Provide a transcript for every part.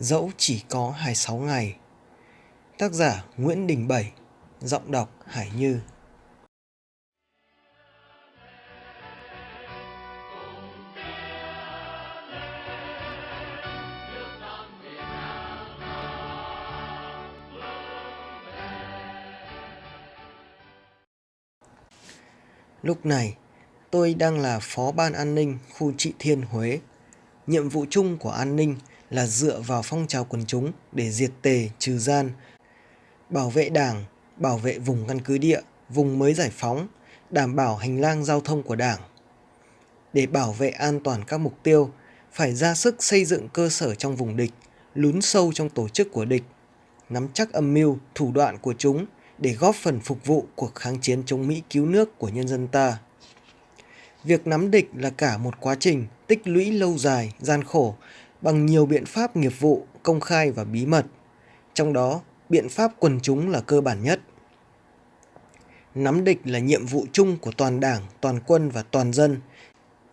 Dẫu chỉ có 26 ngày Tác giả Nguyễn Đình Bảy Giọng đọc Hải Như Lúc này, tôi đang là Phó Ban An ninh khu Trị Thiên Huế. Nhiệm vụ chung của an ninh là dựa vào phong trào quần chúng để diệt tề, trừ gian, bảo vệ đảng, bảo vệ vùng căn cứ địa, vùng mới giải phóng, đảm bảo hành lang giao thông của đảng. Để bảo vệ an toàn các mục tiêu, phải ra sức xây dựng cơ sở trong vùng địch, lún sâu trong tổ chức của địch, nắm chắc âm mưu, thủ đoạn của chúng để góp phần phục vụ cuộc kháng chiến chống Mỹ cứu nước của nhân dân ta. Việc nắm địch là cả một quá trình tích lũy lâu dài, gian khổ bằng nhiều biện pháp nghiệp vụ, công khai và bí mật. Trong đó, biện pháp quần chúng là cơ bản nhất. Nắm địch là nhiệm vụ chung của toàn đảng, toàn quân và toàn dân,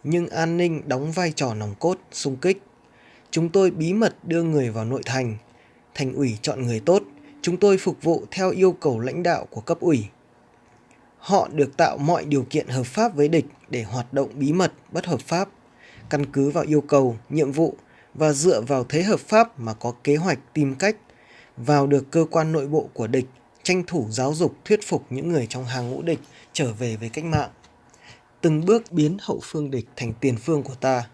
nhưng an ninh đóng vai trò nòng cốt, sung kích. Chúng tôi bí mật đưa người vào nội thành, thành ủy chọn người tốt, chúng tôi phục vụ theo yêu cầu lãnh đạo của cấp ủy. Họ được tạo mọi điều kiện hợp pháp với địch để hoạt động bí mật, bất hợp pháp, căn cứ vào yêu cầu, nhiệm vụ và dựa vào thế hợp pháp mà có kế hoạch tìm cách vào được cơ quan nội bộ của địch, tranh thủ giáo dục thuyết phục những người trong hàng ngũ địch trở về với cách mạng. Từng bước biến hậu phương địch thành tiền phương của ta.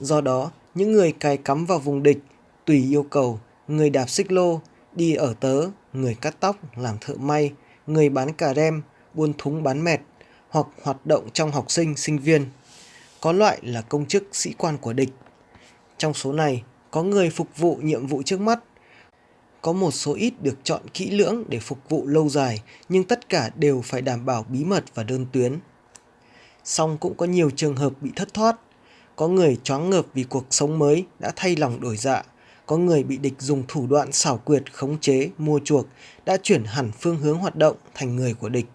Do đó, những người cài cắm vào vùng địch, tùy yêu cầu, người đạp xích lô, đi ở tớ, người cắt tóc, làm thợ may, người bán cà rem, buôn thúng bán mẹt, hoặc hoạt động trong học sinh, sinh viên. Có loại là công chức sĩ quan của địch. Trong số này, có người phục vụ nhiệm vụ trước mắt, có một số ít được chọn kỹ lưỡng để phục vụ lâu dài, nhưng tất cả đều phải đảm bảo bí mật và đơn tuyến. Song cũng có nhiều trường hợp bị thất thoát. Có người choáng ngợp vì cuộc sống mới đã thay lòng đổi dạ. Có người bị địch dùng thủ đoạn xảo quyệt, khống chế, mua chuộc, đã chuyển hẳn phương hướng hoạt động thành người của địch.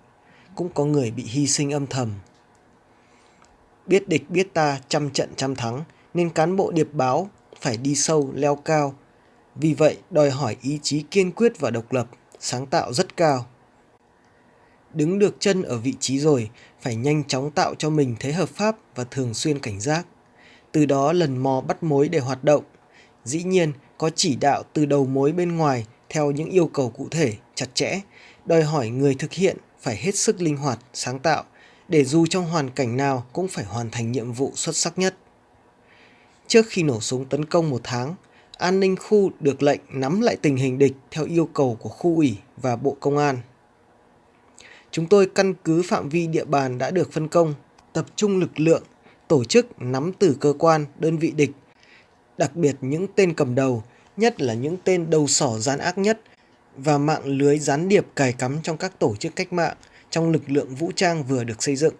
Cũng có người bị hy sinh âm thầm. Biết địch biết ta trăm trận trăm thắng, nên cán bộ điệp báo phải đi sâu, leo cao, vì vậy, đòi hỏi ý chí kiên quyết và độc lập, sáng tạo rất cao. Đứng được chân ở vị trí rồi, phải nhanh chóng tạo cho mình thế hợp pháp và thường xuyên cảnh giác. Từ đó lần mò bắt mối để hoạt động. Dĩ nhiên, có chỉ đạo từ đầu mối bên ngoài theo những yêu cầu cụ thể, chặt chẽ, đòi hỏi người thực hiện phải hết sức linh hoạt, sáng tạo, để dù trong hoàn cảnh nào cũng phải hoàn thành nhiệm vụ xuất sắc nhất. Trước khi nổ súng tấn công một tháng, an ninh khu được lệnh nắm lại tình hình địch theo yêu cầu của khu ủy và Bộ Công an. Chúng tôi căn cứ phạm vi địa bàn đã được phân công, tập trung lực lượng, tổ chức nắm từ cơ quan, đơn vị địch, đặc biệt những tên cầm đầu, nhất là những tên đầu sỏ gian ác nhất và mạng lưới gián điệp cài cắm trong các tổ chức cách mạng trong lực lượng vũ trang vừa được xây dựng.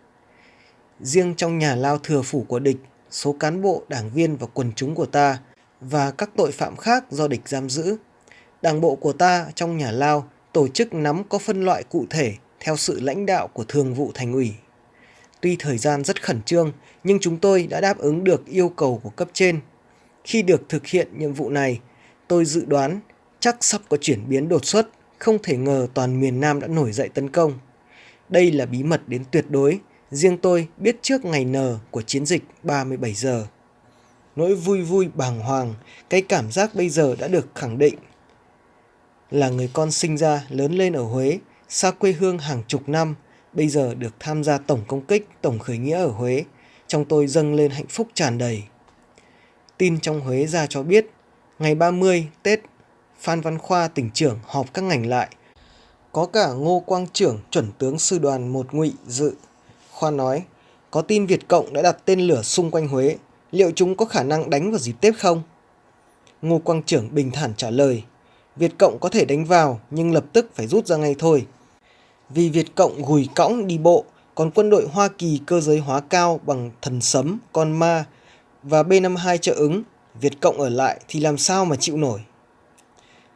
Riêng trong nhà lao thừa phủ của địch, số cán bộ, đảng viên và quần chúng của ta – và các tội phạm khác do địch giam giữ. Đảng bộ của ta trong nhà lao tổ chức nắm có phân loại cụ thể theo sự lãnh đạo của thường vụ thành ủy. Tuy thời gian rất khẩn trương, nhưng chúng tôi đã đáp ứng được yêu cầu của cấp trên. Khi được thực hiện nhiệm vụ này, tôi dự đoán chắc sắp có chuyển biến đột xuất, không thể ngờ toàn miền Nam đã nổi dậy tấn công. Đây là bí mật đến tuyệt đối, riêng tôi biết trước ngày N của chiến dịch 37 giờ nỗi vui vui bàng hoàng, cái cảm giác bây giờ đã được khẳng định. Là người con sinh ra, lớn lên ở Huế, xa quê hương hàng chục năm, bây giờ được tham gia tổng công kích, tổng khởi nghĩa ở Huế, trong tôi dâng lên hạnh phúc tràn đầy. Tin trong Huế ra cho biết, ngày 30 Tết, Phan Văn Khoa tỉnh trưởng họp các ngành lại. Có cả Ngô Quang trưởng chuẩn tướng sư đoàn một ngụy dự. Khoa nói, có tin Việt Cộng đã đặt tên lửa xung quanh Huế, liệu chúng có khả năng đánh vào dịp Tết không? Ngô Quang Trưởng bình thản trả lời, Việt Cộng có thể đánh vào nhưng lập tức phải rút ra ngay thôi. Vì Việt Cộng gùi cõng đi bộ, còn quân đội Hoa Kỳ cơ giới hóa cao bằng thần sấm, con ma và B-52 trợ ứng, Việt Cộng ở lại thì làm sao mà chịu nổi.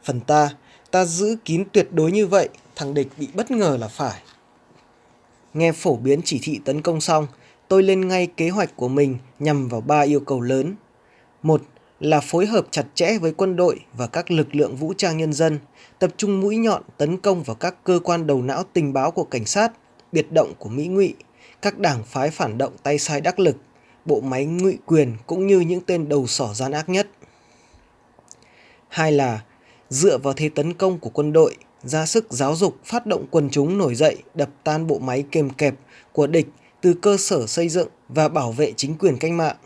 Phần ta, ta giữ kín tuyệt đối như vậy, thằng địch bị bất ngờ là phải. Nghe phổ biến chỉ thị tấn công xong, tôi lên ngay kế hoạch của mình nhằm vào ba yêu cầu lớn. Một là phối hợp chặt chẽ với quân đội và các lực lượng vũ trang nhân dân, tập trung mũi nhọn tấn công vào các cơ quan đầu não tình báo của cảnh sát, biệt động của Mỹ ngụy, các đảng phái phản động tay sai đắc lực, bộ máy ngụy quyền cũng như những tên đầu sỏ gian ác nhất. Hai là dựa vào thế tấn công của quân đội, ra sức giáo dục phát động quần chúng nổi dậy đập tan bộ máy kềm kẹp của địch từ cơ sở xây dựng và bảo vệ chính quyền cách mạng.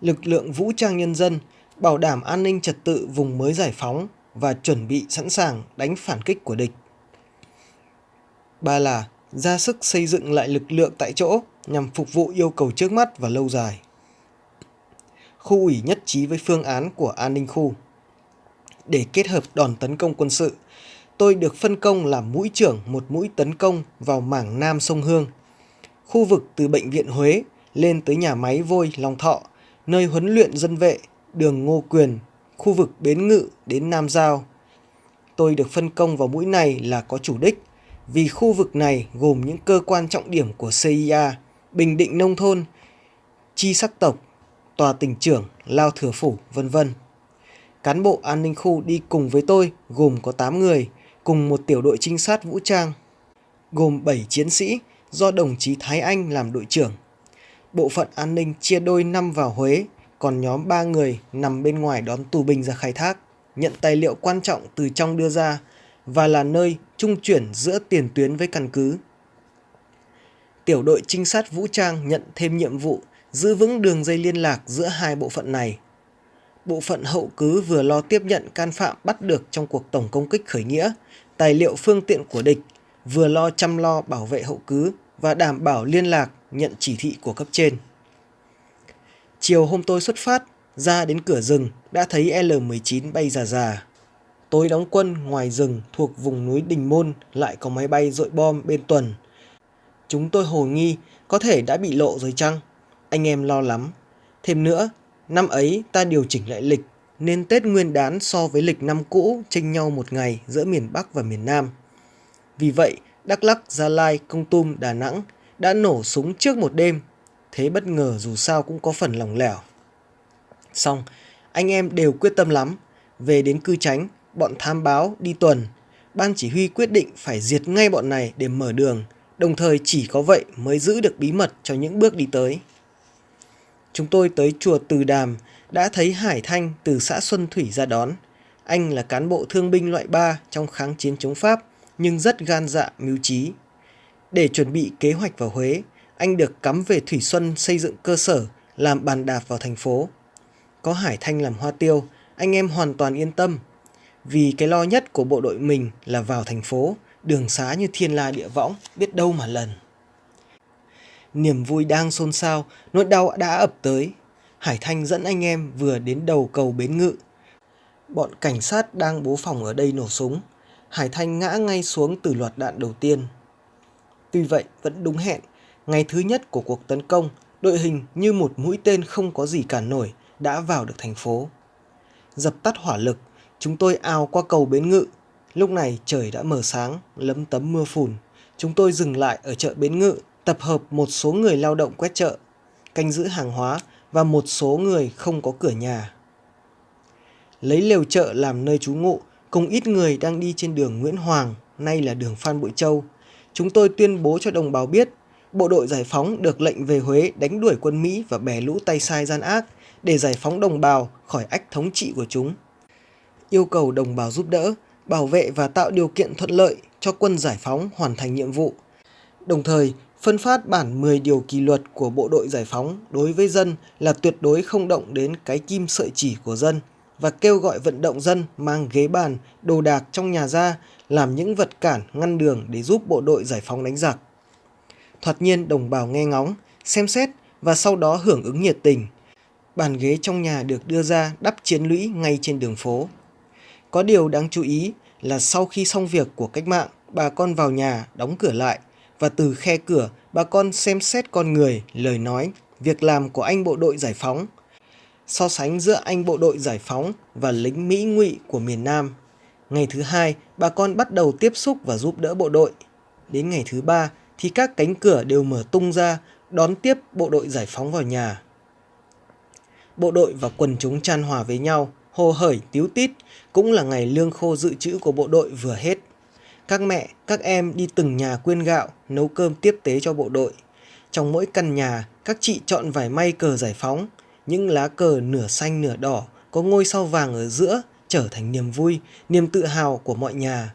Lực lượng vũ trang nhân dân bảo đảm an ninh trật tự vùng mới giải phóng và chuẩn bị sẵn sàng đánh phản kích của địch. Ba là ra sức xây dựng lại lực lượng tại chỗ nhằm phục vụ yêu cầu trước mắt và lâu dài. Khu ủy nhất trí với phương án của an ninh khu. Để kết hợp đòn tấn công quân sự, tôi được phân công làm mũi trưởng một mũi tấn công vào mảng Nam sông Hương. Khu vực từ Bệnh viện Huế lên tới nhà máy vôi Long Thọ, nơi huấn luyện dân vệ, đường Ngô Quyền, khu vực Bến Ngự đến Nam Giao. Tôi được phân công vào mũi này là có chủ đích, vì khu vực này gồm những cơ quan trọng điểm của CIA, Bình Định Nông Thôn, Chi Sắc Tộc, Tòa Tỉnh Trưởng, Lao Thừa Phủ, vân vân. Cán bộ an ninh khu đi cùng với tôi gồm có 8 người, cùng một tiểu đội trinh sát vũ trang, gồm 7 chiến sĩ do đồng chí Thái Anh làm đội trưởng. Bộ phận an ninh chia đôi năm vào Huế, còn nhóm 3 người nằm bên ngoài đón tù binh ra khai thác, nhận tài liệu quan trọng từ trong đưa ra và là nơi trung chuyển giữa tiền tuyến với căn cứ. Tiểu đội trinh sát vũ trang nhận thêm nhiệm vụ giữ vững đường dây liên lạc giữa hai bộ phận này bộ phận hậu cứ vừa lo tiếp nhận can phạm bắt được trong cuộc tổng công kích khởi nghĩa, tài liệu phương tiện của địch, vừa lo chăm lo bảo vệ hậu cứ và đảm bảo liên lạc nhận chỉ thị của cấp trên. Chiều hôm tôi xuất phát, ra đến cửa rừng đã thấy L-19 bay già già. Tôi đóng quân ngoài rừng thuộc vùng núi Đình Môn lại có máy bay dội bom bên tuần. Chúng tôi hồ nghi có thể đã bị lộ rồi chăng? Anh em lo lắm. Thêm nữa, Năm ấy ta điều chỉnh lại lịch nên Tết Nguyên đán so với lịch năm cũ chênh nhau một ngày giữa miền Bắc và miền Nam. Vì vậy, Đắk Lắk, Gia Lai, Công Tum, Đà Nẵng đã nổ súng trước một đêm. Thế bất ngờ dù sao cũng có phần lỏng lẻo. Xong, anh em đều quyết tâm lắm. Về đến cư tránh, bọn tham báo đi tuần. Ban chỉ huy quyết định phải diệt ngay bọn này để mở đường. Đồng thời chỉ có vậy mới giữ được bí mật cho những bước đi tới. Chúng tôi tới chùa Từ Đàm đã thấy Hải Thanh từ xã Xuân Thủy ra đón. Anh là cán bộ thương binh loại 3 trong kháng chiến chống Pháp nhưng rất gan dạ mưu trí. Để chuẩn bị kế hoạch vào Huế, anh được cắm về Thủy Xuân xây dựng cơ sở làm bàn đạp vào thành phố. Có Hải Thanh làm hoa tiêu, anh em hoàn toàn yên tâm. Vì cái lo nhất của bộ đội mình là vào thành phố, đường xá như thiên la địa võng, biết đâu mà lần. Niềm vui đang xôn xao, nỗi đau đã ập tới. Hải Thanh dẫn anh em vừa đến đầu cầu Bến Ngự. Bọn cảnh sát đang bố phòng ở đây nổ súng. Hải Thanh ngã ngay xuống từ loạt đạn đầu tiên. Tuy vậy, vẫn đúng hẹn. Ngày thứ nhất của cuộc tấn công, đội hình như một mũi tên không có gì cản nổi đã vào được thành phố. Dập tắt hỏa lực, chúng tôi ao qua cầu Bến Ngự. Lúc này trời đã mờ sáng, lấm tấm mưa phùn. Chúng tôi dừng lại ở chợ Bến Ngự tập hợp một số người lao động quét chợ, canh giữ hàng hóa và một số người không có cửa nhà. Lấy lều chợ làm nơi trú ngụ, cùng ít người đang đi trên đường Nguyễn Hoàng, nay là đường Phan Bội Châu. Chúng tôi tuyên bố cho đồng bào biết, bộ đội giải phóng được lệnh về Huế đánh đuổi quân Mỹ và bè lũ tay sai gian ác để giải phóng đồng bào khỏi ách thống trị của chúng. Yêu cầu đồng bào giúp đỡ, bảo vệ và tạo điều kiện thuận lợi cho quân giải phóng hoàn thành nhiệm vụ. Đồng thời, phân phát bản 10 điều kỷ luật của bộ đội giải phóng đối với dân là tuyệt đối không động đến cái kim sợi chỉ của dân và kêu gọi vận động dân mang ghế bàn, đồ đạc trong nhà ra làm những vật cản ngăn đường để giúp bộ đội giải phóng đánh giặc. Thoạt nhiên đồng bào nghe ngóng, xem xét và sau đó hưởng ứng nhiệt tình. Bàn ghế trong nhà được đưa ra đắp chiến lũy ngay trên đường phố. Có điều đáng chú ý là sau khi xong việc của cách mạng, bà con vào nhà đóng cửa lại – và từ khe cửa bà con xem xét con người, lời nói, việc làm của anh bộ đội giải phóng. So sánh giữa anh bộ đội giải phóng và lính Mỹ ngụy của miền Nam. Ngày thứ hai, bà con bắt đầu tiếp xúc và giúp đỡ bộ đội. Đến ngày thứ ba thì các cánh cửa đều mở tung ra đón tiếp bộ đội giải phóng vào nhà. bộ đội và quần chúng chan hòa với nhau, hồ hởi tiếu tít, cũng là ngày lương khô dự trữ của bộ đội vừa hết. Các mẹ, các em đi từng nhà quyên gạo, nấu cơm tiếp tế cho bộ đội. Trong mỗi căn nhà, các chị chọn vải may cờ giải phóng, những lá cờ nửa xanh nửa đỏ, có ngôi sao vàng ở giữa, trở thành niềm vui, niềm tự hào của mọi nhà.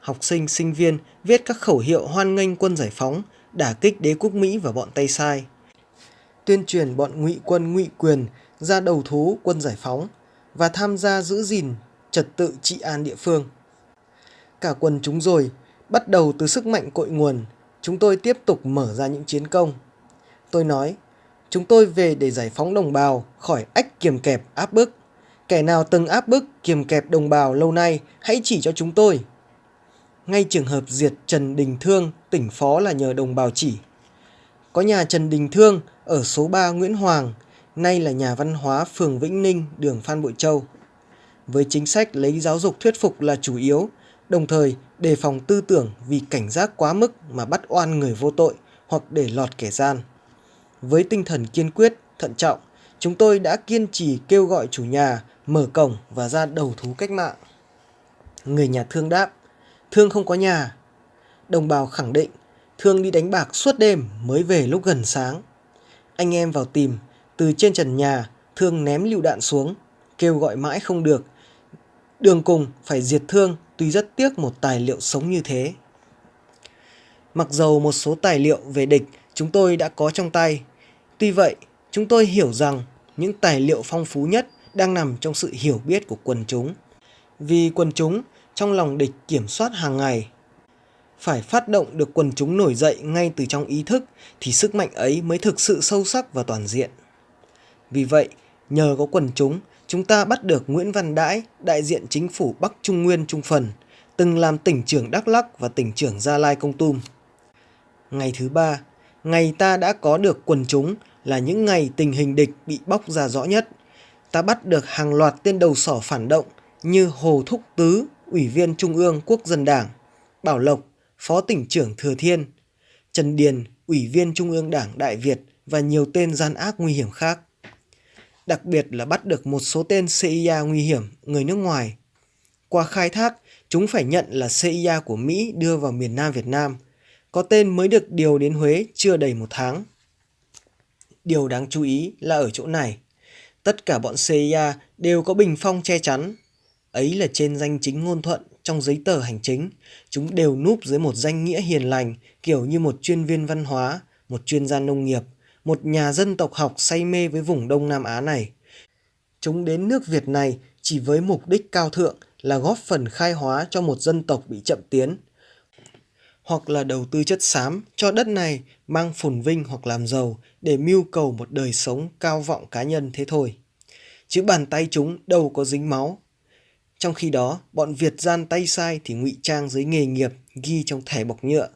Học sinh, sinh viên viết các khẩu hiệu hoan nghênh quân giải phóng, đả kích đế quốc Mỹ và bọn Tây Sai. Tuyên truyền bọn ngụy quân ngụy quyền ra đầu thú quân giải phóng và tham gia giữ gìn trật tự trị an địa phương. Cả quần chúng rồi, bắt đầu từ sức mạnh cội nguồn, chúng tôi tiếp tục mở ra những chiến công. Tôi nói, chúng tôi về để giải phóng đồng bào khỏi ách kiềm kẹp áp bức. Kẻ nào từng áp bức kiềm kẹp đồng bào lâu nay, hãy chỉ cho chúng tôi. Ngay trường hợp diệt Trần Đình Thương, tỉnh phó là nhờ đồng bào chỉ. Có nhà Trần Đình Thương ở số 3 Nguyễn Hoàng, nay là nhà văn hóa phường Vĩnh Ninh, đường Phan Bội Châu. Với chính sách lấy giáo dục thuyết phục là chủ yếu, đồng thời đề phòng tư tưởng vì cảnh giác quá mức mà bắt oan người vô tội hoặc để lọt kẻ gian. Với tinh thần kiên quyết, thận trọng, chúng tôi đã kiên trì kêu gọi chủ nhà mở cổng và ra đầu thú cách mạng. Người nhà thương đáp, thương không có nhà. Đồng bào khẳng định, thương đi đánh bạc suốt đêm mới về lúc gần sáng. Anh em vào tìm, từ trên trần nhà, thương ném lựu đạn xuống, kêu gọi mãi không được. Đường cùng phải diệt thương tuy rất tiếc một tài liệu sống như thế. Mặc dầu một số tài liệu về địch chúng tôi đã có trong tay, tuy vậy chúng tôi hiểu rằng những tài liệu phong phú nhất đang nằm trong sự hiểu biết của quần chúng. Vì quần chúng trong lòng địch kiểm soát hàng ngày. Phải phát động được quần chúng nổi dậy ngay từ trong ý thức thì sức mạnh ấy mới thực sự sâu sắc và toàn diện. Vì vậy, nhờ có quần chúng, chúng ta bắt được Nguyễn Văn Đãi, đại diện chính phủ Bắc Trung Nguyên Trung Phần, từng làm tỉnh trưởng Đắk Lắc và tỉnh trưởng Gia Lai Công Tum. Ngày thứ ba, ngày ta đã có được quần chúng là những ngày tình hình địch bị bóc ra rõ nhất. Ta bắt được hàng loạt tên đầu sỏ phản động như Hồ Thúc Tứ, Ủy viên Trung ương Quốc dân Đảng, Bảo Lộc, Phó tỉnh trưởng Thừa Thiên, Trần Điền, Ủy viên Trung ương Đảng Đại Việt và nhiều tên gian ác nguy hiểm khác. Đặc biệt là bắt được một số tên CIA nguy hiểm người nước ngoài. Qua khai thác, chúng phải nhận là CIA của Mỹ đưa vào miền Nam Việt Nam. Có tên mới được điều đến Huế chưa đầy một tháng. Điều đáng chú ý là ở chỗ này. Tất cả bọn CIA đều có bình phong che chắn. Ấy là trên danh chính ngôn thuận trong giấy tờ hành chính. Chúng đều núp dưới một danh nghĩa hiền lành kiểu như một chuyên viên văn hóa, một chuyên gia nông nghiệp, một nhà dân tộc học say mê với vùng Đông Nam Á này. Chúng đến nước Việt này chỉ với mục đích cao thượng là góp phần khai hóa cho một dân tộc bị chậm tiến, hoặc là đầu tư chất xám cho đất này mang phồn vinh hoặc làm giàu để mưu cầu một đời sống cao vọng cá nhân thế thôi. Chứ bàn tay chúng đâu có dính máu. Trong khi đó, bọn Việt gian tay sai thì ngụy trang dưới nghề nghiệp ghi trong thẻ bọc nhựa,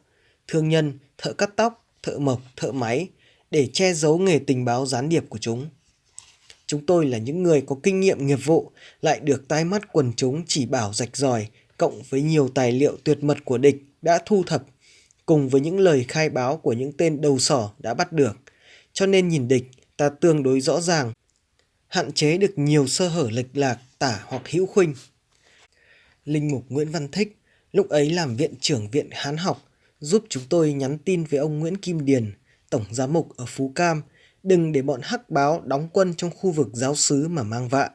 thương nhân, thợ cắt tóc, thợ mộc, thợ máy để che giấu nghề tình báo gián điệp của chúng. Chúng tôi là những người có kinh nghiệm nghiệp vụ, lại được tai mắt quần chúng chỉ bảo rạch ròi, cộng với nhiều tài liệu tuyệt mật của địch đã thu thập, cùng với những lời khai báo của những tên đầu sỏ đã bắt được. Cho nên nhìn địch, ta tương đối rõ ràng, hạn chế được nhiều sơ hở lệch lạc, tả hoặc hữu khuynh. Linh mục Nguyễn Văn Thích, lúc ấy làm viện trưởng viện Hán học, giúp chúng tôi nhắn tin với ông Nguyễn Kim Điền, tổng giám mục ở Phú Cam, đừng để bọn hắc báo đóng quân trong khu vực giáo xứ mà mang vạ.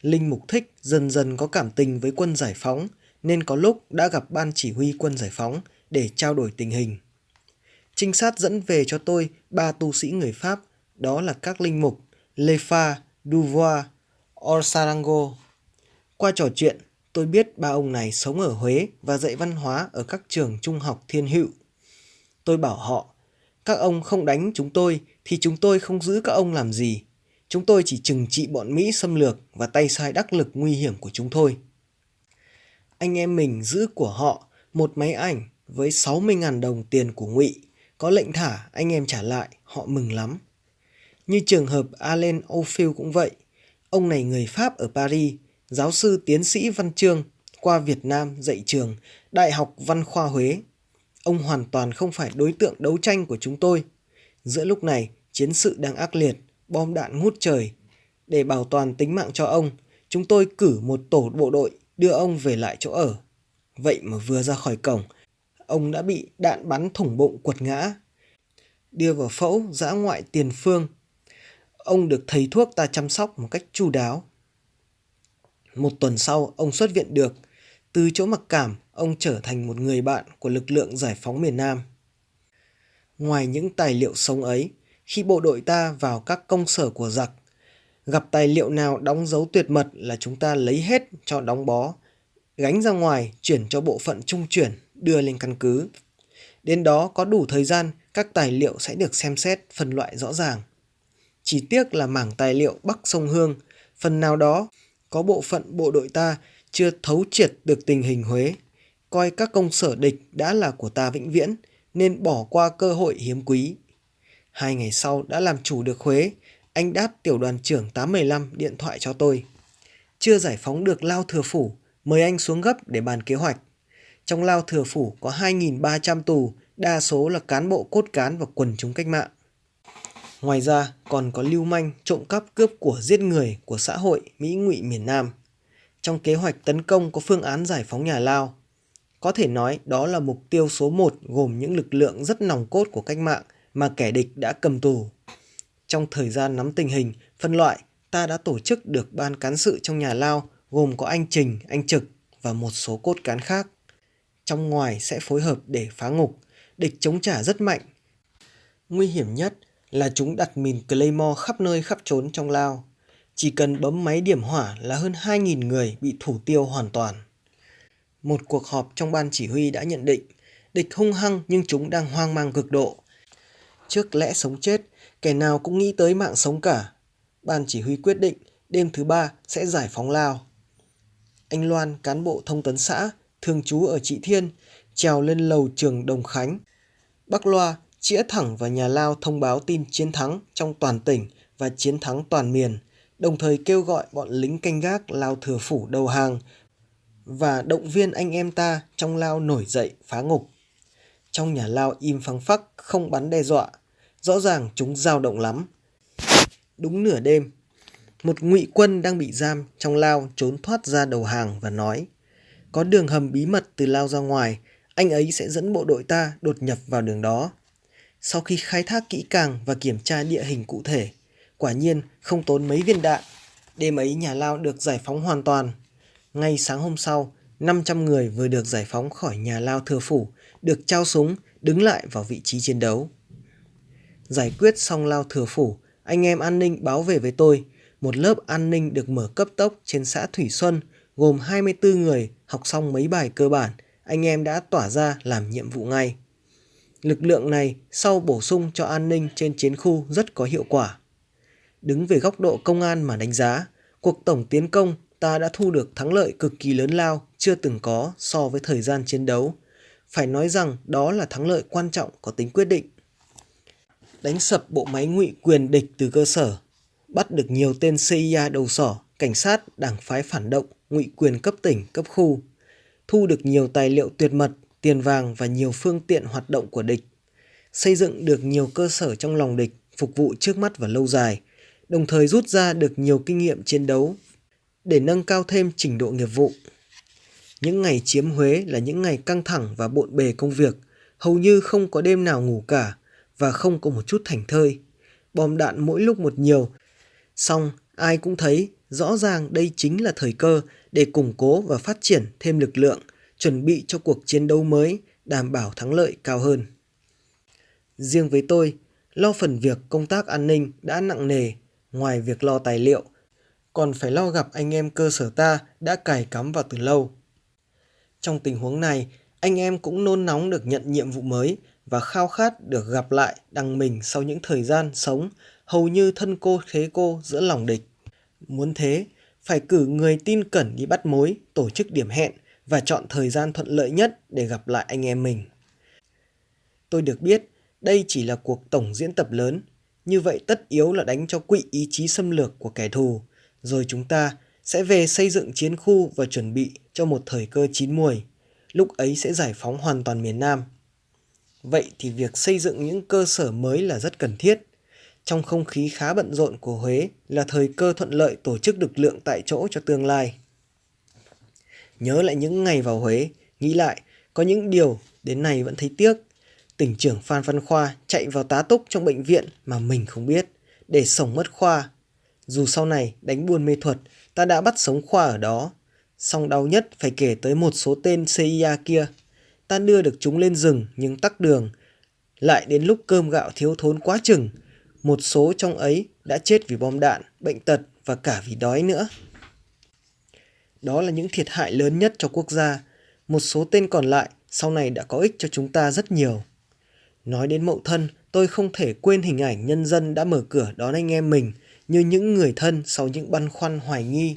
Linh Mục Thích dần dần có cảm tình với quân giải phóng, nên có lúc đã gặp ban chỉ huy quân giải phóng để trao đổi tình hình. Trinh sát dẫn về cho tôi ba tu sĩ người Pháp, đó là các linh mục Lefa, Duvois, Orsarango. Qua trò chuyện, tôi biết ba ông này sống ở Huế và dạy văn hóa ở các trường trung học thiên hữu. Tôi bảo họ, các ông không đánh chúng tôi thì chúng tôi không giữ các ông làm gì. Chúng tôi chỉ trừng trị bọn Mỹ xâm lược và tay sai đắc lực nguy hiểm của chúng thôi. Anh em mình giữ của họ một máy ảnh với 60.000 đồng tiền của ngụy có lệnh thả, anh em trả lại, họ mừng lắm như trường hợp Alain ophil cũng vậy ông này người Pháp ở Paris, giáo sư tiến sĩ văn chương, qua Việt Nam dạy trường, Đại học Văn khoa Huế ông hoàn toàn không phải đối tượng đấu tranh của chúng tôi giữa lúc này chiến sự đang ác liệt bom đạn ngút trời. Để bảo toàn tính mạng cho ông, chúng tôi cử một tổ bộ đội đưa ông về lại chỗ ở. Vậy mà vừa ra khỏi cổng, ông đã bị đạn bắn thủng bụng quật ngã. Đưa vào phẫu giã ngoại tiền phương. Ông được thầy thuốc ta chăm sóc một cách chu đáo. Một tuần sau, ông xuất viện được. Từ chỗ mặc cảm, ông trở thành một người bạn của lực lượng giải phóng miền Nam. Ngoài những tài liệu sống ấy, khi bộ đội ta vào các công sở của giặc, gặp tài liệu nào đóng dấu tuyệt mật là chúng ta lấy hết cho đóng bó, gánh ra ngoài chuyển cho bộ phận trung chuyển đưa lên căn cứ. Đến đó có đủ thời gian, các tài liệu sẽ được xem xét, phân loại rõ ràng. Chỉ tiếc là mảng tài liệu Bắc Sông Hương, phần nào đó có bộ phận bộ đội ta chưa thấu triệt được tình hình Huế, coi các công sở địch đã là của ta vĩnh viễn, nên bỏ qua cơ hội hiếm quý. Hai ngày sau đã làm chủ được Huế, anh đáp tiểu đoàn trưởng 815 điện thoại cho tôi. Chưa giải phóng được Lao Thừa Phủ, mời anh xuống gấp để bàn kế hoạch. Trong Lao Thừa Phủ có 2.300 tù, đa số là cán bộ cốt cán và quần chúng cách mạng. Ngoài ra còn có lưu manh, trộm cắp cướp của giết người của xã hội Mỹ ngụy miền Nam. Trong kế hoạch tấn công có phương án giải phóng nhà Lao. Có thể nói đó là mục tiêu số 1 gồm những lực lượng rất nòng cốt của cách mạng mà kẻ địch đã cầm tù. Trong thời gian nắm tình hình, phân loại, ta đã tổ chức được ban cán sự trong nhà Lao gồm có anh Trình, anh Trực và một số cốt cán khác. Trong ngoài sẽ phối hợp để phá ngục, địch chống trả rất mạnh. Nguy hiểm nhất là chúng đặt mìn Claymore khắp nơi khắp trốn trong Lao. Chỉ cần bấm máy điểm hỏa là hơn 2.000 người bị thủ tiêu hoàn toàn. Một cuộc họp trong ban chỉ huy đã nhận định địch hung hăng nhưng chúng đang hoang mang cực độ. Trước lẽ sống chết, kẻ nào cũng nghĩ tới mạng sống cả. Ban chỉ huy quyết định đêm thứ ba sẽ giải phóng Lao. Anh Loan, cán bộ thông tấn xã, thường trú ở Trị Thiên, trèo lên lầu trường Đồng Khánh. Bắc Loa chĩa thẳng vào nhà Lao thông báo tin chiến thắng trong toàn tỉnh và chiến thắng toàn miền, đồng thời kêu gọi bọn lính canh gác Lao thừa phủ đầu hàng và động viên anh em ta trong Lao nổi dậy phá ngục. Trong nhà Lao im phăng phắc, không bắn đe dọa, rõ ràng chúng dao động lắm. Đúng nửa đêm, một ngụy quân đang bị giam trong Lao trốn thoát ra đầu hàng và nói có đường hầm bí mật từ Lao ra ngoài, anh ấy sẽ dẫn bộ đội ta đột nhập vào đường đó. Sau khi khai thác kỹ càng và kiểm tra địa hình cụ thể, quả nhiên không tốn mấy viên đạn. Đêm ấy nhà Lao được giải phóng hoàn toàn. Ngay sáng hôm sau, 500 người vừa được giải phóng khỏi nhà Lao thừa phủ, được trao súng, đứng lại vào vị trí chiến đấu. Giải quyết xong Lao thừa phủ, anh em an ninh báo về với tôi. Một lớp an ninh được mở cấp tốc trên xã Thủy Xuân, gồm 24 người học xong mấy bài cơ bản, anh em đã tỏa ra làm nhiệm vụ ngay. Lực lượng này sau bổ sung cho an ninh trên chiến khu rất có hiệu quả. Đứng về góc độ công an mà đánh giá, cuộc tổng tiến công ta đã thu được thắng lợi cực kỳ lớn lao chưa từng có so với thời gian chiến đấu. Phải nói rằng đó là thắng lợi quan trọng có tính quyết định. Đánh sập bộ máy ngụy quyền địch từ cơ sở, bắt được nhiều tên CIA đầu sỏ, cảnh sát, đảng phái phản động, ngụy quyền cấp tỉnh, cấp khu, thu được nhiều tài liệu tuyệt mật tiền vàng và nhiều phương tiện hoạt động của địch, xây dựng được nhiều cơ sở trong lòng địch phục vụ trước mắt và lâu dài, đồng thời rút ra được nhiều kinh nghiệm chiến đấu để nâng cao thêm trình độ nghiệp vụ. Những ngày chiếm Huế là những ngày căng thẳng và bộn bề công việc, hầu như không có đêm nào ngủ cả và không có một chút thành thơi. Bom đạn mỗi lúc một nhiều, xong ai cũng thấy rõ ràng đây chính là thời cơ để củng cố và phát triển thêm lực lượng chuẩn bị cho cuộc chiến đấu mới, đảm bảo thắng lợi cao hơn. Riêng với tôi, lo phần việc công tác an ninh đã nặng nề, ngoài việc lo tài liệu, còn phải lo gặp anh em cơ sở ta đã cài cắm vào từ lâu. Trong tình huống này, anh em cũng nôn nóng được nhận nhiệm vụ mới và khao khát được gặp lại đằng mình sau những thời gian sống hầu như thân cô thế cô giữa lòng địch. Muốn thế, phải cử người tin cẩn đi bắt mối, tổ chức điểm hẹn và chọn thời gian thuận lợi nhất để gặp lại anh em mình. Tôi được biết đây chỉ là cuộc tổng diễn tập lớn, như vậy tất yếu là đánh cho quỵ ý chí xâm lược của kẻ thù, rồi chúng ta sẽ về xây dựng chiến khu và chuẩn bị cho một thời cơ chín muồi, lúc ấy sẽ giải phóng hoàn toàn miền Nam. Vậy thì việc xây dựng những cơ sở mới là rất cần thiết. trong không khí khá bận rộn của Huế là thời cơ thuận lợi tổ chức lực lượng tại chỗ cho tương lai. Nhớ lại những ngày vào Huế, nghĩ lại, có những điều đến nay vẫn thấy tiếc. Tỉnh trưởng Phan Văn Khoa chạy vào tá túc trong bệnh viện mà mình không biết, để sống mất Khoa. Dù sau này đánh buôn mê thuật, ta đã bắt sống Khoa ở đó. Song đau nhất phải kể tới một số tên CIA kia. Ta đưa được chúng lên rừng nhưng tắc đường. Lại đến lúc cơm gạo thiếu thốn quá chừng, một số trong ấy đã chết vì bom đạn, bệnh tật và cả vì đói nữa. Đó là những thiệt hại lớn nhất cho quốc gia. Một số tên còn lại sau này đã có ích cho chúng ta rất nhiều. Nói đến mậu thân, tôi không thể quên hình ảnh nhân dân đã mở cửa đón anh em mình như những người thân sau những băn khoăn hoài nghi.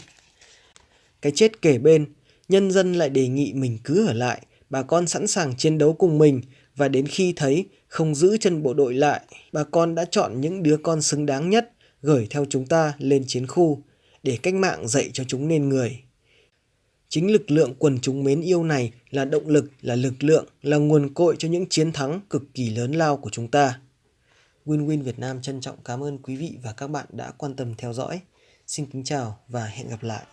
Cái chết kể bên, nhân dân lại đề nghị mình cứ ở lại, bà con sẵn sàng chiến đấu cùng mình và đến khi thấy không giữ chân bộ đội lại, bà con đã chọn những đứa con xứng đáng nhất gửi theo chúng ta lên chiến khu để cách mạng dạy cho chúng nên người. Chính lực lượng quần chúng mến yêu này là động lực, là lực lượng, là nguồn cội cho những chiến thắng cực kỳ lớn lao của chúng ta. Win Win Việt Nam trân trọng cảm ơn quý vị và các bạn đã quan tâm theo dõi. Xin kính chào và hẹn gặp lại.